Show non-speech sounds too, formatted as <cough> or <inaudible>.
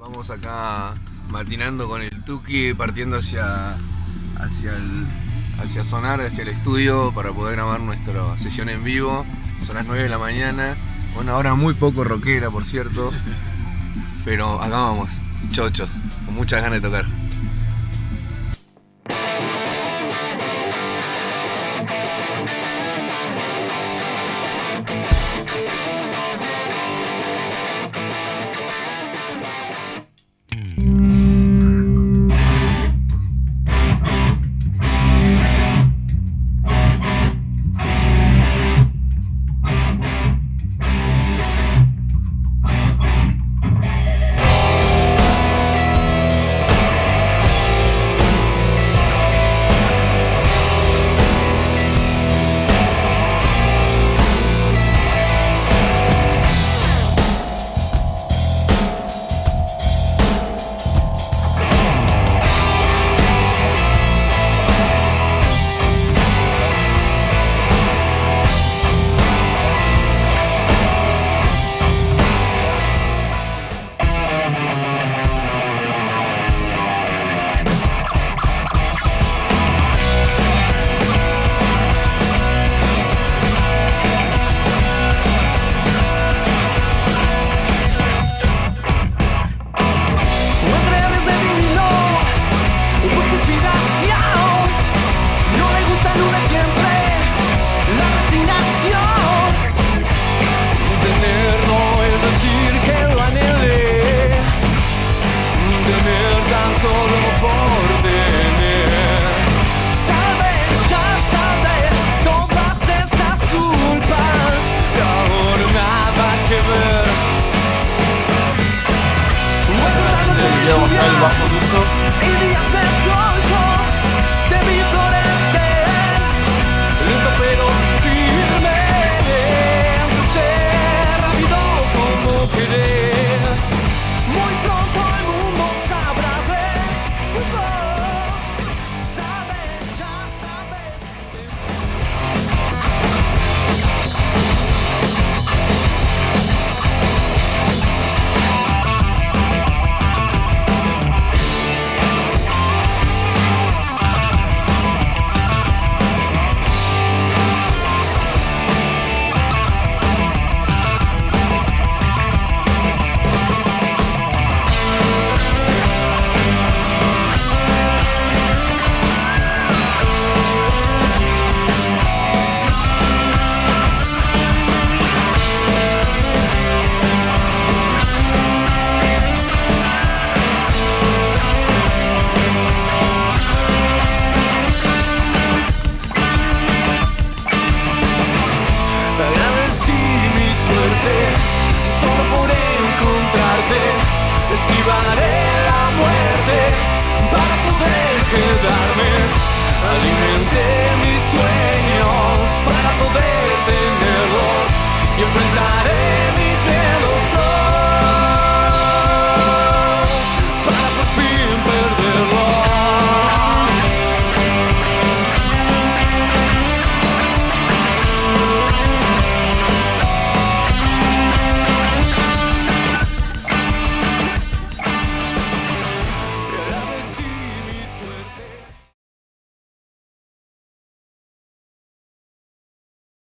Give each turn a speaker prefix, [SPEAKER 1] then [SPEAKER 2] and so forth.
[SPEAKER 1] Vamos acá matinando con el Tuki, partiendo hacia, hacia, el, hacia Sonar, hacia el estudio para poder grabar nuestra sesión en vivo. Son las 9 de la mañana, una hora muy poco rockera por cierto, <laughs> pero acá vamos, chochos, con muchas ganas de tocar.
[SPEAKER 2] Y días de sueño debí florecer. Lento pero firme Ser rápido como querés Muy pronto Esquivaré la muerte para poder quedarme. Alimenté